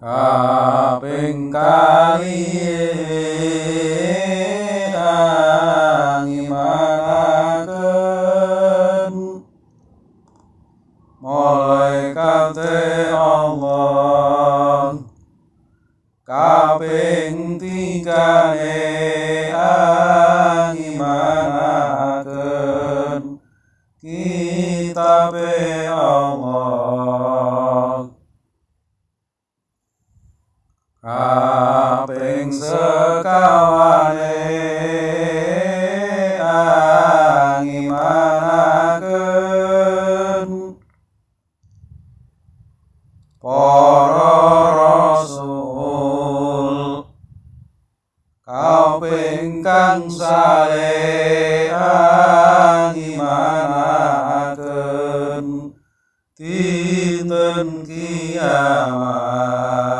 kaping kaliye kaping sekawane angimanaken. Para rasul kaping kang sae angimanaken. Dinten kiamat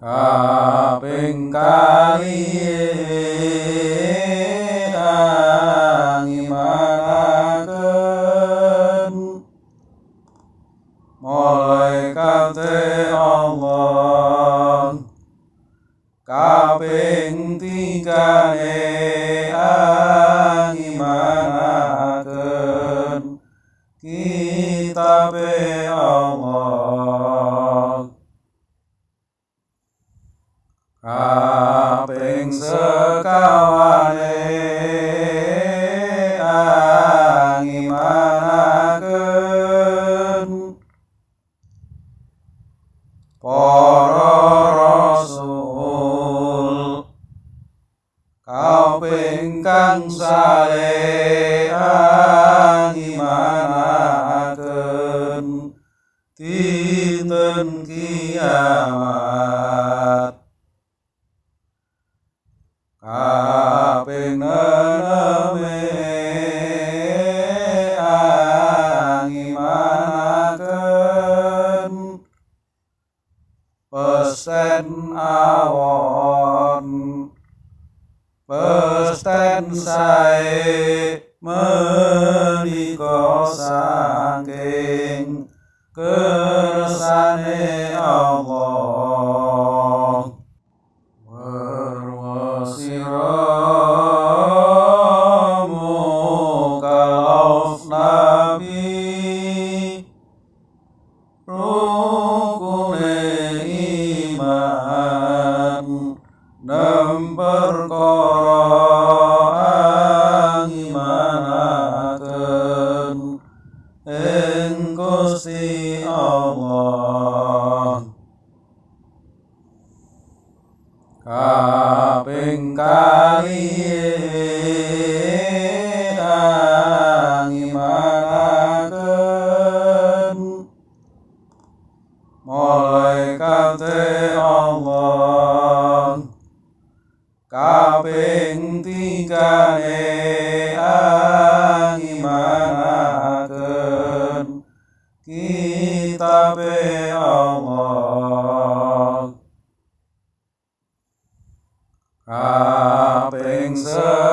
kaping kaliye kaping sekawane angimanaken. Para rasul kaping kang sae angimanaken. Dinten kiamat pesten sae kaping kaliye angimanaken kaping sekawane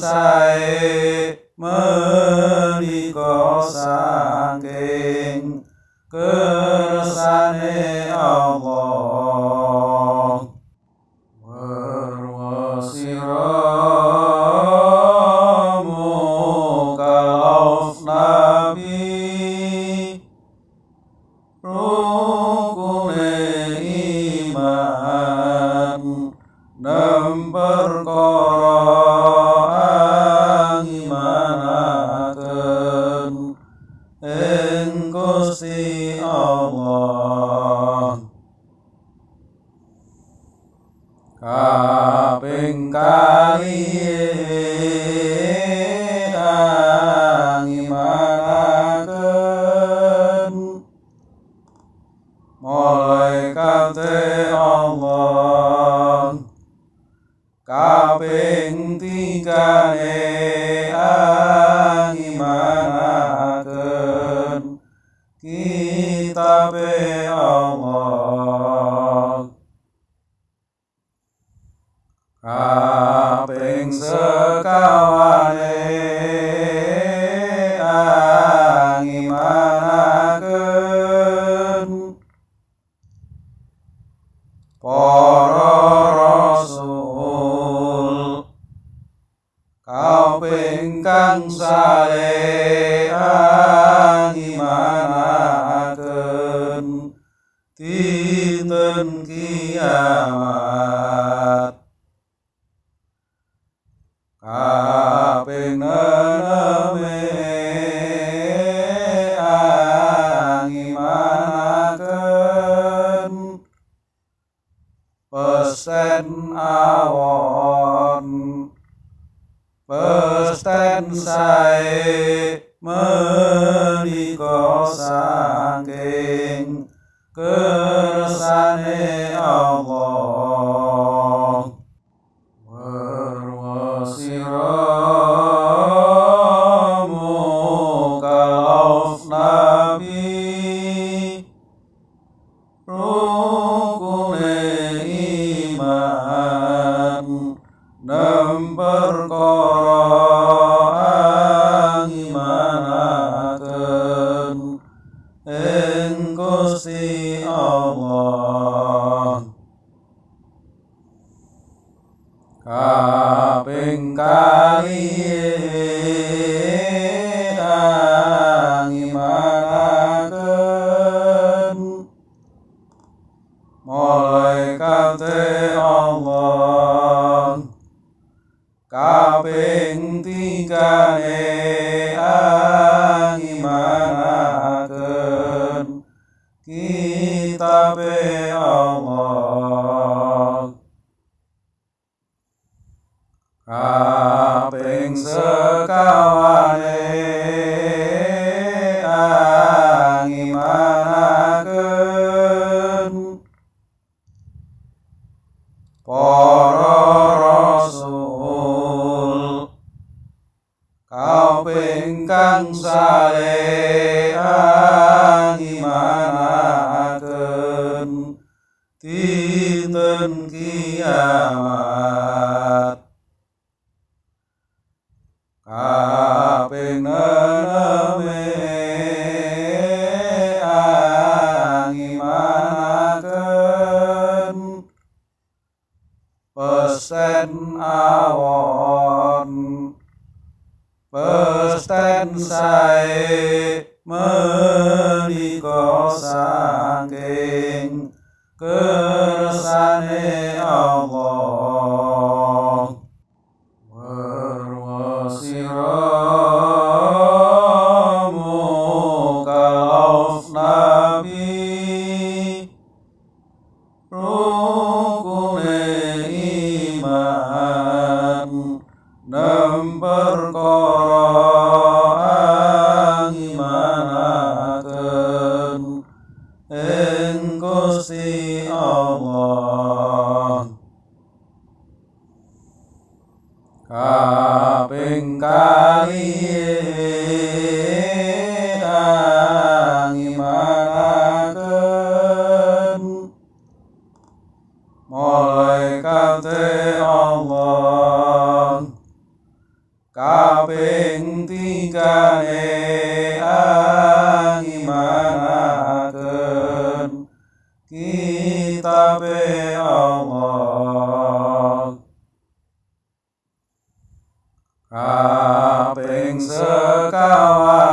sai mơ Kapengkali. 啊，平舌高。sai mơ đi có sai. kaping kali. hạ à, tình sơ เป็นกาลี 阿兵瑟嘎哇。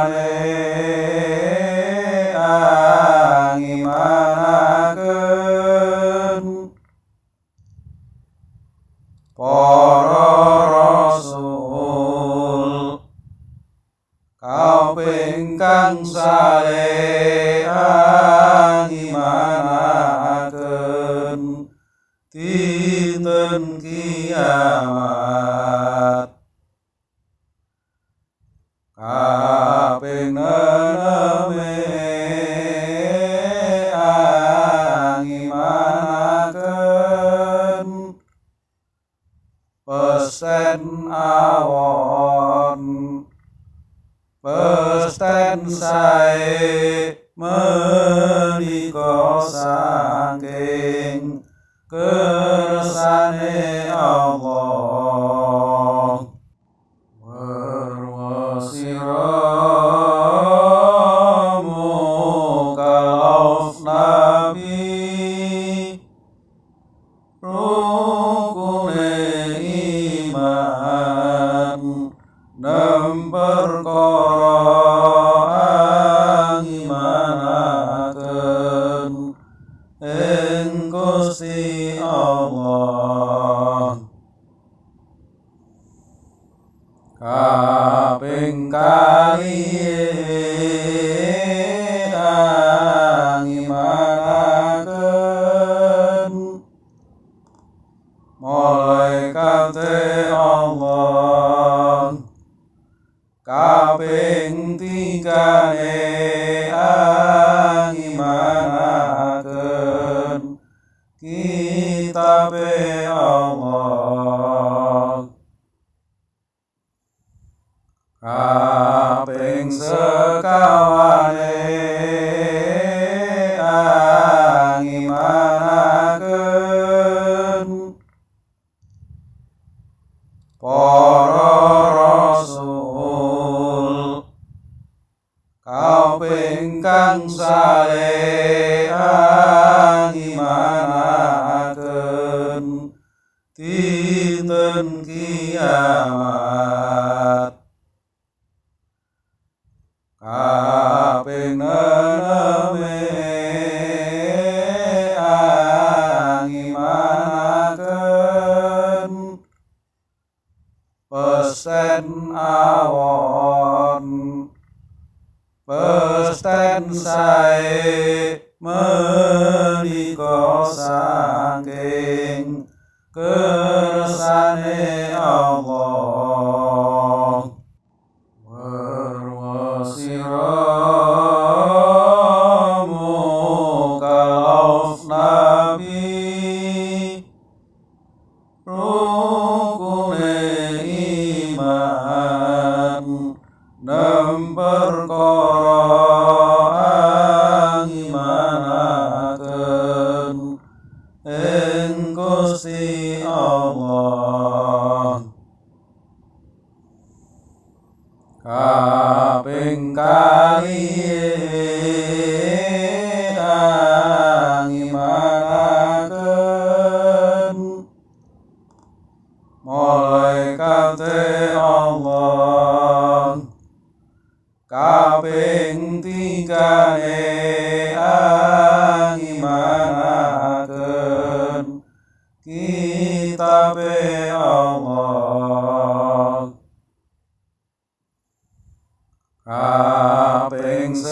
Kaping kali 啊，平舌高。kaping kaliye 啊冰雪